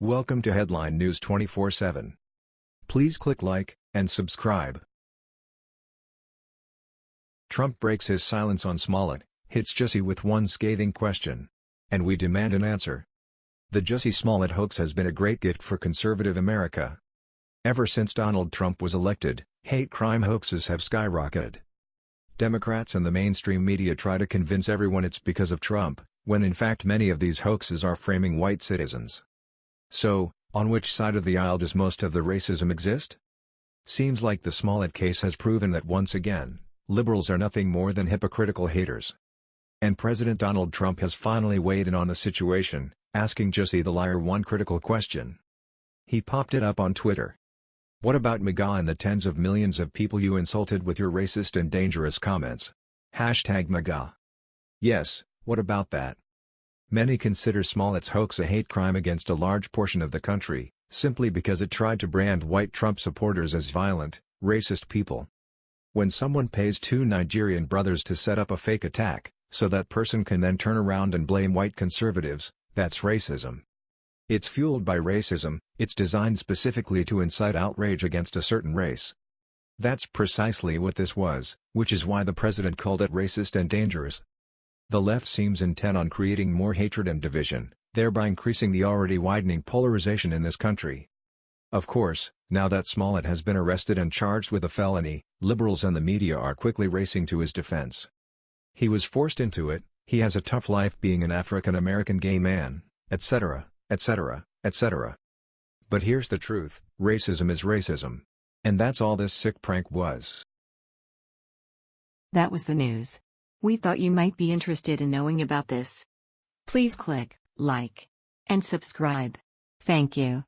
Welcome to Headline News 24/7. Please click like and subscribe. Trump breaks his silence on Smollett, hits Jussie with one scathing question. And we demand an answer. The Jussie Smollett hoax has been a great gift for conservative America. Ever since Donald Trump was elected, hate crime hoaxes have skyrocketed. Democrats and the mainstream media try to convince everyone it's because of Trump, when in fact many of these hoaxes are framing white citizens. So, on which side of the aisle does most of the racism exist? Seems like the Smollett case has proven that once again, liberals are nothing more than hypocritical haters. And President Donald Trump has finally weighed in on the situation, asking Jussie the liar one critical question. He popped it up on Twitter. What about MAGA and the tens of millions of people you insulted with your racist and dangerous comments? Hashtag MAGA. Yes, what about that? Many consider Smollett's hoax a hate crime against a large portion of the country, simply because it tried to brand white Trump supporters as violent, racist people. When someone pays two Nigerian brothers to set up a fake attack, so that person can then turn around and blame white conservatives, that's racism. It's fueled by racism, it's designed specifically to incite outrage against a certain race. That's precisely what this was, which is why the president called it racist and dangerous. The left seems intent on creating more hatred and division, thereby increasing the already widening polarization in this country. Of course, now that Smollett has been arrested and charged with a felony, liberals and the media are quickly racing to his defense. He was forced into it, he has a tough life being an African-American gay man, etc., etc., etc. But here's the truth, racism is racism. And that's all this sick prank was. That was the news. We thought you might be interested in knowing about this. Please click like and subscribe. Thank you.